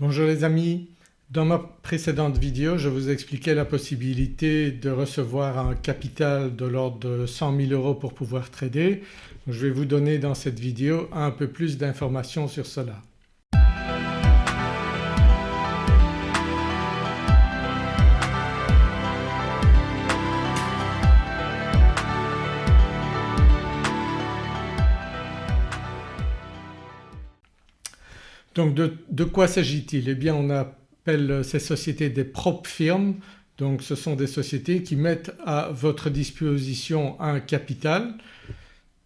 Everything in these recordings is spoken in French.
Bonjour les amis, dans ma précédente vidéo je vous expliquais la possibilité de recevoir un capital de l'ordre de 100 000 euros pour pouvoir trader. Je vais vous donner dans cette vidéo un peu plus d'informations sur cela. Donc de, quoi s'agit-il? Eh bien on appelle ces sociétés des propres firmes donc ce sont des sociétés qui mettent à votre disposition un capital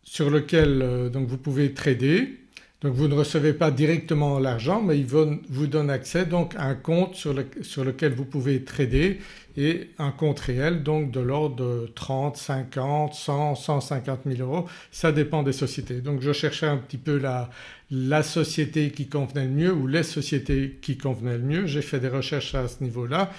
sur lequel euh, donc vous pouvez trader. Donc vous ne recevez pas directement l'argent mais ils vous donnent accès donc à un compte sur, lequel vous pouvez trader et un compte réel donc de l'ordre de 30, 50, 100, 150 000 euros ça dépend des sociétés. Donc je cherchais un petit peu la, la société qui convenait le mieux ou les sociétés qui convenaient le mieux. J'ai fait des recherches à ce niveau-là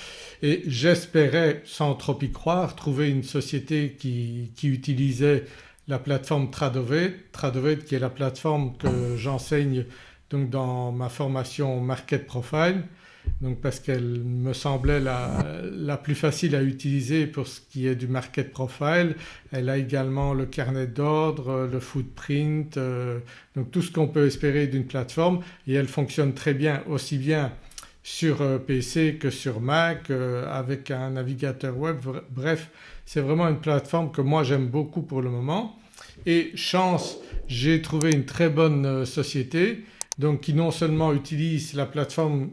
et j'espérais sans trop y croire trouver une société qui, utilisait la plateforme Tradovet, Tradovet qui est la plateforme que j'enseigne donc dans ma formation Market Profile donc parce qu'elle me semblait la, plus facile à utiliser pour ce qui est du market profile. Elle a également le carnet d'ordre, le footprint, euh, donc tout ce qu'on peut espérer d'une plateforme et elle fonctionne très bien aussi bien sur euh, PC que sur Mac euh, avec un navigateur web. Bref c'est vraiment une plateforme que moi j'aime beaucoup pour le moment et chance j'ai trouvé une très bonne société donc qui non seulement utilise la plateforme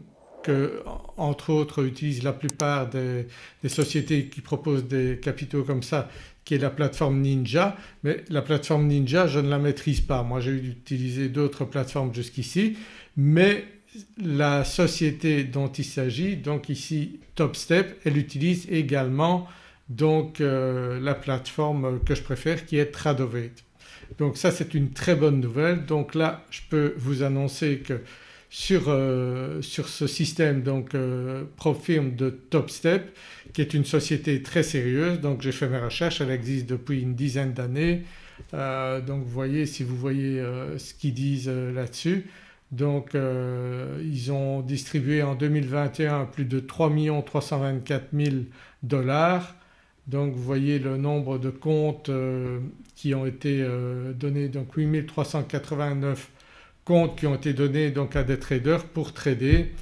entre autres utilisent la plupart des, sociétés qui proposent des capitaux comme ça qui est la plateforme Ninja mais la plateforme Ninja je ne la maîtrise pas. Moi j'ai utilisé d'autres plateformes jusqu'ici mais la société dont il s'agit donc ici TopStep elle utilise également donc euh, la plateforme que je préfère qui est Tradovate. Donc ça c'est une très bonne nouvelle donc là je peux vous annoncer que euh, sur, ce système donc euh, Profirm de TopStep qui est une société très sérieuse. Donc j'ai fait mes recherches, elle existe depuis une dizaine d'années. Euh, donc vous voyez si vous voyez ce qu'ils disent là-dessus. Donc ils ont distribué en 2021 plus de 3 324 000 dollars. Donc vous voyez le nombre de comptes qui ont été donnés. Donc 8 389 comptes qui ont été donnés donc à des traders pour trader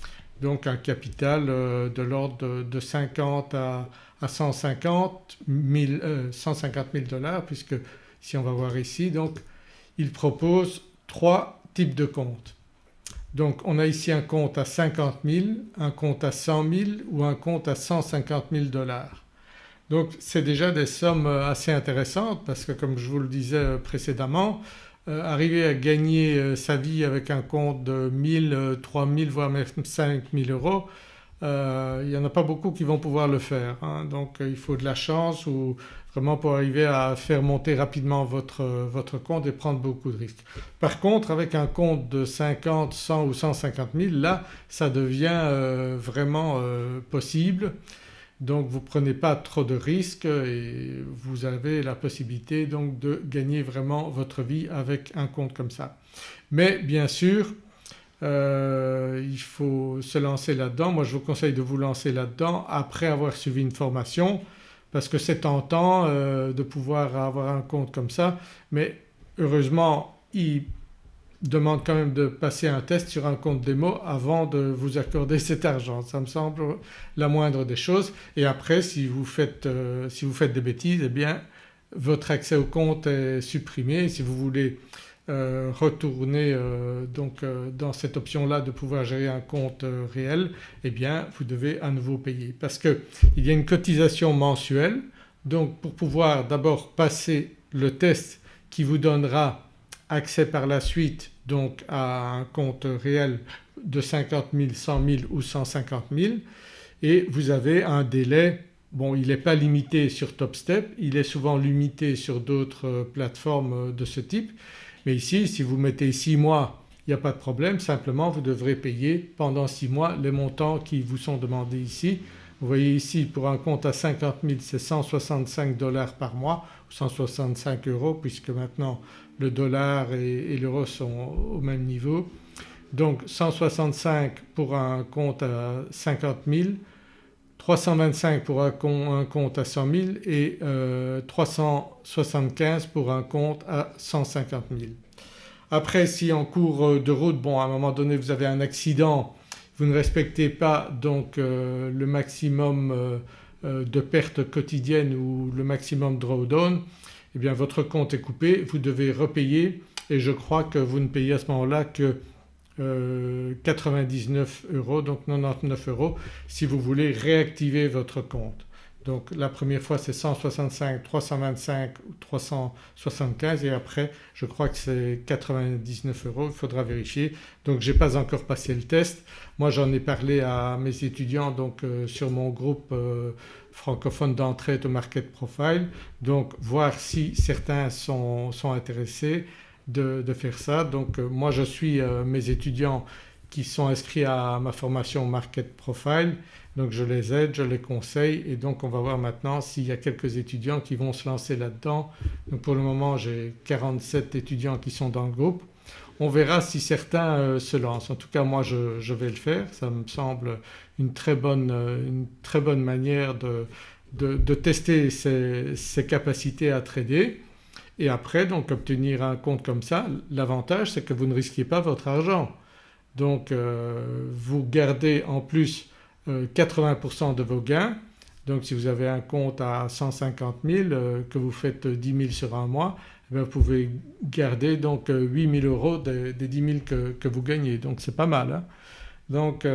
donc un capital euh, de l'ordre de, 50 à, 150 000, 150 dollars puisque si on va voir ici donc il propose trois types de comptes. Donc on a ici un compte à 50 000, un compte à 100 000 ou un compte à 150 000 dollars. Donc c'est déjà des sommes assez intéressantes parce que comme je vous le disais précédemment euh, arriver à gagner euh, sa vie avec un compte de 1000, 3000 euh, voire même 5000 euros il n'y en a pas beaucoup qui vont pouvoir le faire. Hein. Donc il faut de la chance ou vraiment pour arriver à faire monter rapidement votre, votre compte et prendre beaucoup de risques. Par contre avec un compte de 50, 100 ou 150 000 là ça devient vraiment possible donc vous ne prenez pas trop de risques et vous avez la possibilité donc de gagner vraiment votre vie avec un compte comme ça. Mais bien sûr euh, il faut se lancer là-dedans. Moi je vous conseille de vous lancer là-dedans après avoir suivi une formation parce que c'est tentant euh, de pouvoir avoir un compte comme ça mais heureusement il demande quand même de passer un test sur un compte démo avant de vous accorder cet argent. Ça me semble la moindre des choses et après si vous faites, euh, si vous faites des bêtises eh bien votre accès au compte est supprimé. Si vous voulez euh, retourner euh, donc dans cette option-là de pouvoir gérer un compte réel eh bien vous devez à nouveau payer parce qu'il y a une cotisation mensuelle donc pour pouvoir d'abord passer le test qui vous donnera accès par la suite à un compte réel de 50 000, 100 000 ou 150 000 et vous avez un délai. Bon il n'est pas limité sur TopStep, il est souvent limité sur d'autres plateformes de ce type. Mais ici si vous mettez 6 mois il n'y a pas de problème. Simplement vous devrez payer pendant 6 mois les montants qui vous sont demandés ici. Vous voyez ici pour un compte à 50 000 c'est 165 dollars par mois ou 165 euros puisque maintenant le dollar et, l'euro sont au même niveau. donc 165 pour un compte à 50 000, 325 pour un compte à 100 000 et 375 euh, pour un compte à 150 000. Après si en cours de route bon à un moment donné vous avez un accident, vous ne respectez pas donc euh, le maximum euh, de pertes quotidiennes ou le maximum drawdown eh bien votre compte est coupé, vous devez repayer et je crois que vous ne payez à ce moment-là que 99 euh, euros donc 99 euros si vous voulez réactiver votre compte. Donc la première fois c'est 165, 325 ou 375 et après je crois que c'est 99 euros, il faudra vérifier. Donc je n'ai pas encore passé le test. Moi j'en ai parlé à mes étudiants donc euh, sur mon groupe euh, francophone d'entrée au Market Profile donc voir si certains sont, sont intéressés de, faire ça. Donc euh, moi je suis euh, mes étudiants qui sont inscrits à ma formation Market Profile donc je les aide, je les conseille et donc on va voir maintenant s'il y a quelques étudiants qui vont se lancer là-dedans. Donc pour le moment j'ai 47 étudiants qui sont dans le groupe. On verra si certains euh, se lancent. En tout cas moi je, vais le faire, ça me semble une très bonne, une très bonne manière de, de, tester ses, capacités à trader et après donc obtenir un compte comme ça l'avantage c'est que vous ne risquez pas votre argent. Donc euh, vous gardez en plus 80% euh, de vos gains donc si vous avez un compte à 150 000 euh, que vous faites 10 000 sur un mois eh vous pouvez garder donc 8 000 euros des, 10 000 que, vous gagnez donc c'est pas mal. Hein. Donc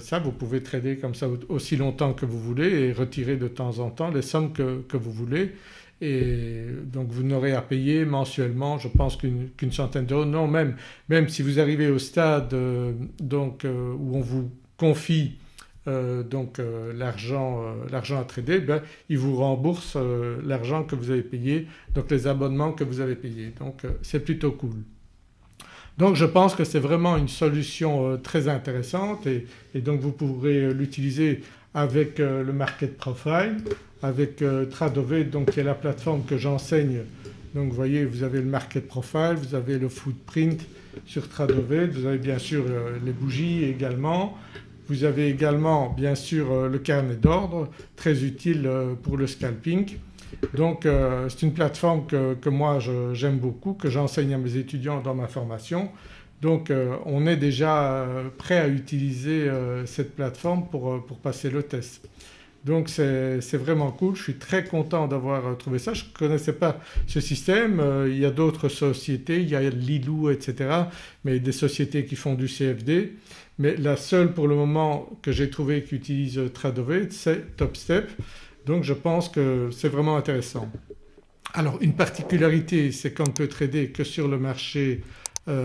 ça vous pouvez trader comme ça aussi longtemps que vous voulez et retirer de temps en temps les sommes que vous voulez et donc vous n'aurez à payer mensuellement je pense qu'une centaine d'euros. Non même, même si vous arrivez au stade euh, donc, euh, où on vous confie euh, donc l'argent à trader ben, il vous rembourse l'argent que vous avez payé donc les abonnements que vous avez payés donc c'est plutôt cool. Donc je pense que c'est vraiment une solution très intéressante et, donc vous pourrez l'utiliser avec le market profile avec euh, Tradove donc qui est la plateforme que j'enseigne. Donc vous voyez vous avez le market profile, vous avez le footprint sur Tradove, vous avez bien sûr euh, les bougies également. Vous avez également bien sûr euh, le carnet d'ordre très utile pour le scalping. Donc c'est une plateforme que, moi j'aime beaucoup, que j'enseigne à mes étudiants dans ma formation. Donc on est déjà prêt à utiliser cette plateforme pour, pour passer le test. Donc c'est vraiment cool, je suis très content d'avoir euh, trouvé ça. Je ne connaissais pas ce système, euh, il y a d'autres sociétés, il y a Lilou etc. mais des sociétés qui font du CFD. Mais la seule pour le moment que j'ai trouvé qui utilise euh, Tradovate c'est TopStep. Donc je pense que c'est vraiment intéressant. Alors une particularité c'est qu'on ne peut trader que sur le marché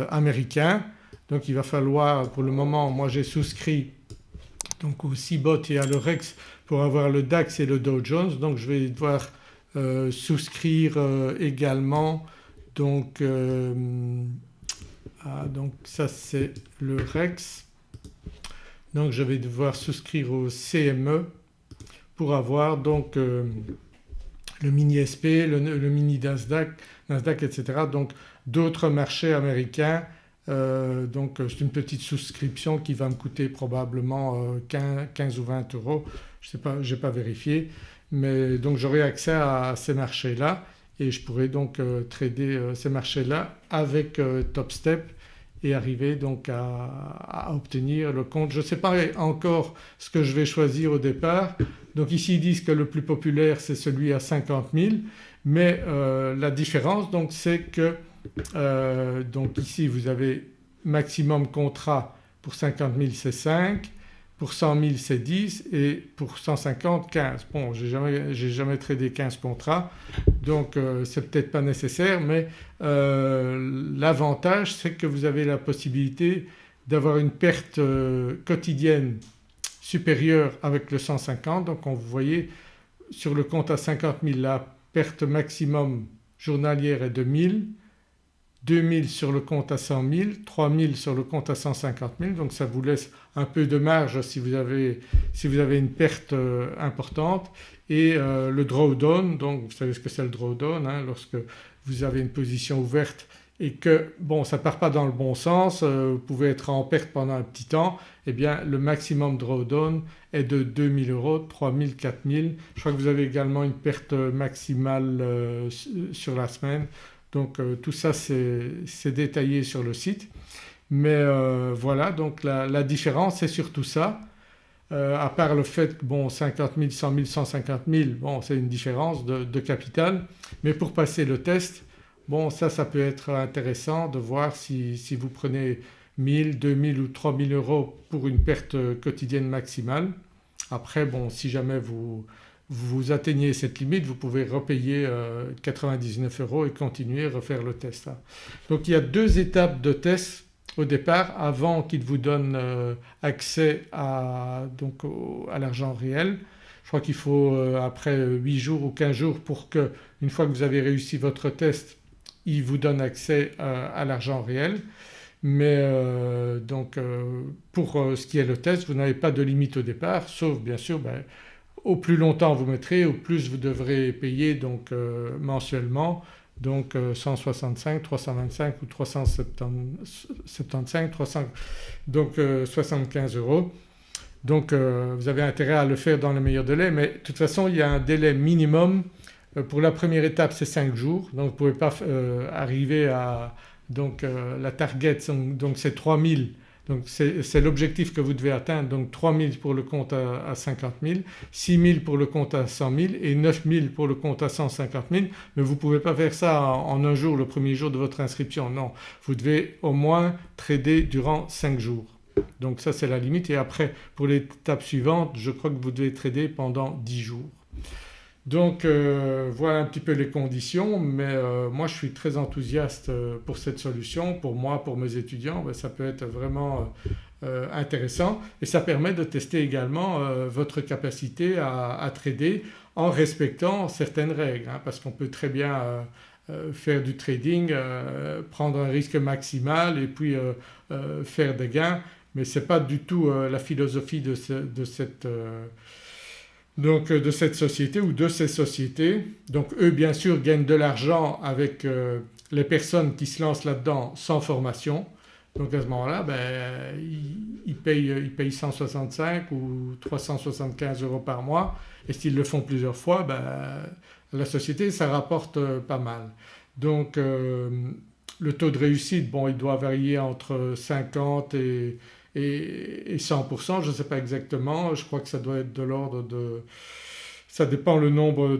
américain. Donc il va falloir pour le moment moi j'ai souscrit donc au CBOT et à l'Eurex pour avoir le DAX et le Dow Jones. Donc je vais devoir euh, souscrire euh, également. Donc, euh, ah, donc ça c'est le REX donc je vais devoir souscrire au CME pour avoir donc le mini SP, le, mini Nasdaq, Nasdaq etc. donc d'autres marchés américains euh, donc c'est une petite souscription qui va me coûter probablement 15, euh, ou 20 euros, je sais pas, n'ai pas vérifié. Mais donc j'aurai accès à ces marchés-là et je pourrai donc euh, trader ces marchés-là avec TopStep et arriver donc à, obtenir le compte. Je ne sais pas encore ce que je vais choisir au départ. Donc ici ils disent que le plus populaire c'est celui à 50 000 mais la différence donc c'est que euh, donc ici vous avez maximum contrat pour 50 000 c'est 5, pour 100 000 c'est 10 et pour 150 15. Bon j'ai jamais, jamais tradé 15 contrats donc euh, c'est peut-être pas nécessaire mais euh, l'avantage c'est que vous avez la possibilité d'avoir une perte quotidienne supérieure avec le 150 donc vous voyez sur le compte à 50 000 la perte maximum journalière est de 1000 2000 sur le compte à 100 000, 3000 sur le compte à 150 000 donc ça vous laisse un peu de marge si vous avez, si vous avez une perte euh, importante et euh, le drawdown donc vous savez ce que c'est le drawdown hein, lorsque vous avez une position ouverte et que bon ça part pas dans le bon sens, euh, vous pouvez être en perte pendant un petit temps, eh bien le maximum drawdown est de 2000 euros, 3000, 4000. Je crois que vous avez également une perte maximale euh, sur la semaine donc euh, tout ça c'est détaillé sur le site. Mais voilà donc la, différence c'est surtout ça. à part le fait que bon 50 000, 100 000, 150 000 bon c'est une différence de, de, capital mais pour passer le test Bon ça, ça peut être intéressant de voir si, vous prenez 1000, 2000 ou 3000 euros pour une perte quotidienne maximale. Après bon si jamais vous, vous atteignez cette limite vous pouvez repayer 99 euh, euros et continuer à refaire le test. Hein. Donc il y a deux étapes de test au départ avant qu'il vous donne euh, accès à, à l'argent réel. Je crois qu'il faut euh, après 8 jours ou 15 jours pour que une fois que vous avez réussi votre test il vous donne accès à, l'argent réel mais donc pour ce qui est le test vous n'avez pas de limite au départ sauf bien sûr ben, au plus longtemps vous mettrez au plus vous devrez payer donc mensuellement donc 165, 325 ou 375, 300, donc 75 euros. Donc vous avez intérêt à le faire dans le meilleur délai mais de toute façon il y a un délai minimum euh, pour la première étape c'est 5 jours donc vous ne pouvez pas euh, arriver à donc euh, la target donc c'est 3000 donc c'est l'objectif que vous devez atteindre. Donc 3000 pour le compte à, 50 000, 6000 pour le compte à 100 000 et 9000 pour le compte à 150 000 mais vous ne pouvez pas faire ça en, un jour le premier jour de votre inscription. Non. Vous devez au moins trader durant 5 jours. Donc ça c'est la limite. Et après pour l'étape suivante je crois que vous devez trader pendant 10 jours. Donc euh, voilà un petit peu les conditions mais euh, moi je suis très enthousiaste euh, pour cette solution. Pour moi, pour mes étudiants ben, ça peut être vraiment intéressant et ça permet de tester également votre capacité à, trader en respectant certaines règles hein, parce qu'on peut très bien faire du trading, prendre un risque maximal et puis faire des gains mais ce n'est pas du tout la philosophie de, de cette donc euh, de cette société ou de ces sociétés. Donc eux bien sûr gagnent de l'argent avec euh, les personnes qui se lancent là-dedans sans formation. Donc à ce moment-là ben, ils, payent, ils, payent, 165 ou 375 euros par mois et s'ils le font plusieurs fois ben, la société ça rapporte euh, pas mal. Donc le taux de réussite bon il doit varier entre 50 et et, 100% je ne sais pas exactement, je crois que ça doit être de l'ordre de… ça dépend le nombre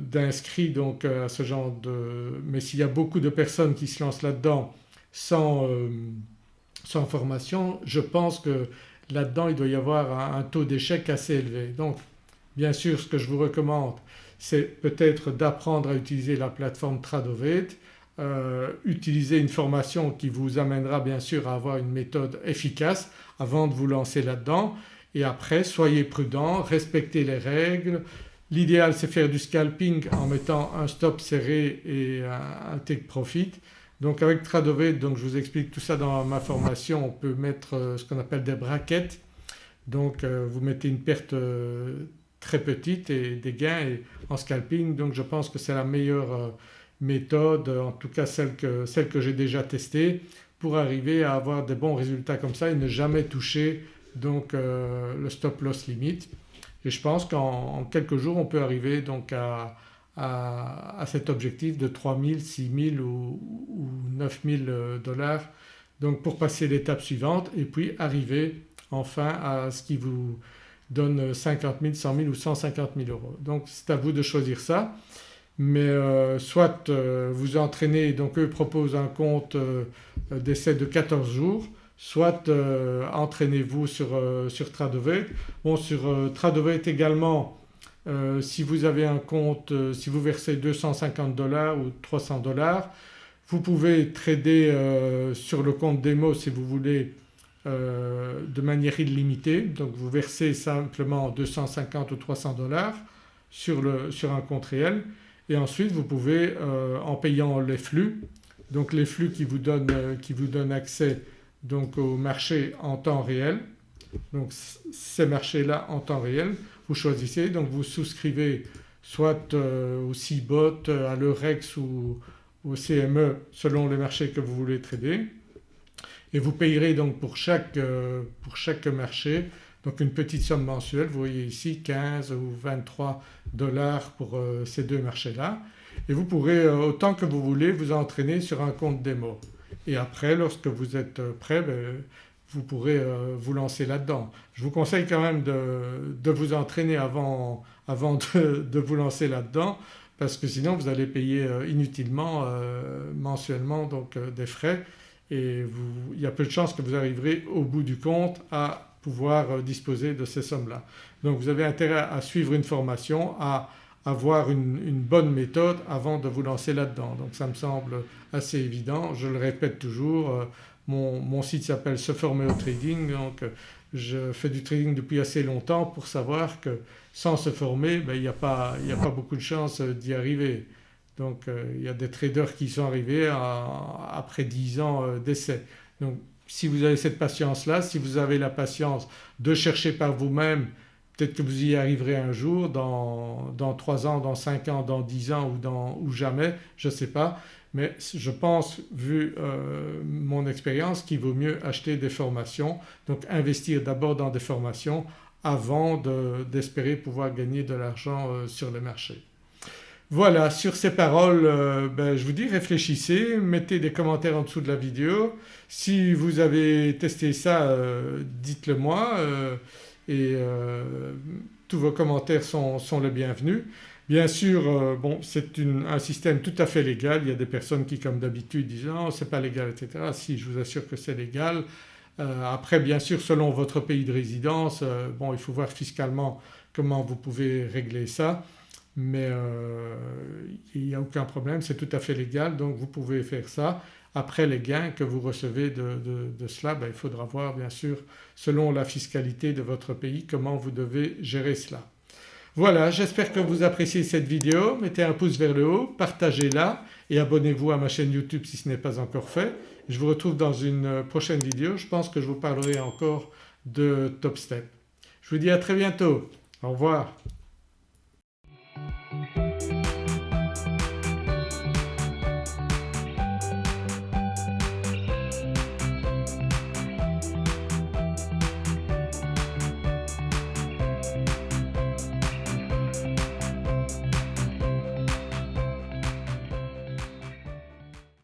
d'inscrits donc à ce genre de… mais s'il y a beaucoup de personnes qui se lancent là-dedans sans, euh, sans formation je pense que là-dedans il doit y avoir un, taux d'échec assez élevé. Donc bien sûr ce que je vous recommande c'est peut-être d'apprendre à utiliser la plateforme Tradovate euh, utiliser une formation qui vous amènera bien sûr à avoir une méthode efficace avant de vous lancer là-dedans et après soyez prudent, respectez les règles. L'idéal c'est faire du scalping en mettant un stop serré et un, take profit. Donc avec Tradovate, donc je vous explique tout ça dans ma formation, on peut mettre euh, ce qu'on appelle des brackets. Donc euh, vous mettez une perte très petite et des gains en scalping donc je pense que c'est la meilleure méthode, en tout cas celle que, que j'ai déjà testée pour arriver à avoir des bons résultats comme ça et ne jamais toucher donc euh, le stop loss limite. Et je pense qu'en quelques jours on peut arriver donc à, à, cet objectif de 3000, 6000 ou, ou 9000 euh, dollars donc pour passer l'étape suivante et puis arriver enfin à ce qui vous donne 50 000, 100 000 ou 150 000 euros. Donc c'est à vous de choisir ça mais euh, soit euh, vous entraînez donc eux proposent un compte euh, d'essai de 14 jours soit entraînez-vous sur, sur Tradovate. Bon sur Tradovate également si vous avez un compte, si vous versez 250 dollars ou 300 dollars vous pouvez trader sur le compte démo si vous voulez de manière illimitée donc vous versez simplement 250 ou 300 dollars sur, sur un compte réel et ensuite vous pouvez euh, en payant les flux donc les flux qui vous donnent, euh, qui vous donnent accès donc au marché en temps réel. Donc ces marchés-là en temps réel vous choisissez. Donc vous souscrivez soit euh, au CBOT, à l'Eurex ou, au CME selon les marchés que vous voulez trader. Et vous payerez donc pour chaque, pour chaque marché donc une petite somme mensuelle, vous voyez ici 15 ou 23 dollars pour euh, ces deux marchés-là et vous pourrez euh, autant que vous voulez vous entraîner sur un compte démo. Et après lorsque vous êtes prêt ben, vous pourrez vous lancer là-dedans. Je vous conseille quand même de, vous entraîner avant, de, vous lancer là-dedans parce que sinon vous allez payer inutilement mensuellement des frais et il y a peu de chances que vous arriverez au bout du compte à pouvoir euh, disposer de ces sommes-là. Donc vous avez intérêt à suivre une formation, à avoir une, bonne méthode avant de vous lancer là-dedans. Donc ça me semble assez évident, je le répète toujours, euh, mon, site s'appelle Se former au trading donc euh, je fais du trading depuis assez longtemps pour savoir que sans se former ben, il n'y a, pas, beaucoup de chances d'y arriver. Donc euh, il y a des traders qui sont arrivés après 10 ans euh, d'essai. Donc si vous avez cette patience-là, si vous avez la patience de chercher par vous-même, peut-être que vous y arriverez un jour dans, dans 3 ans, dans 5 ans, dans 10 ans ou, dans, ou jamais, je ne sais pas. Mais je pense vu euh, mon expérience qu'il vaut mieux acheter des formations donc investir d'abord dans des formations avant d'espérer pouvoir gagner de l'argent sur le marché. Voilà sur ces paroles euh, ben, je vous dis réfléchissez, mettez des commentaires en dessous de la vidéo. Si vous avez testé ça euh, dites-le moi euh, et tous vos commentaires sont, les bienvenus. Bien sûr bon c'est un système tout à fait légal, il y a des personnes qui comme d'habitude disent non c'est pas légal etc. Si je vous assure que c'est légal. après bien sûr selon votre pays de résidence bon il faut voir fiscalement comment vous pouvez régler ça mais euh, il n'y a aucun problème, c'est tout à fait légal donc vous pouvez faire ça. Après les gains que vous recevez de, cela ben, il faudra voir bien sûr selon la fiscalité de votre pays comment vous devez gérer cela. Voilà j'espère que vous appréciez cette vidéo, mettez un pouce vers le haut, partagez-la et abonnez-vous à ma chaîne YouTube si ce n'est pas encore fait. Je vous retrouve dans une prochaine vidéo, je pense que je vous parlerai encore de Top Step. Je vous dis à très bientôt, au revoir.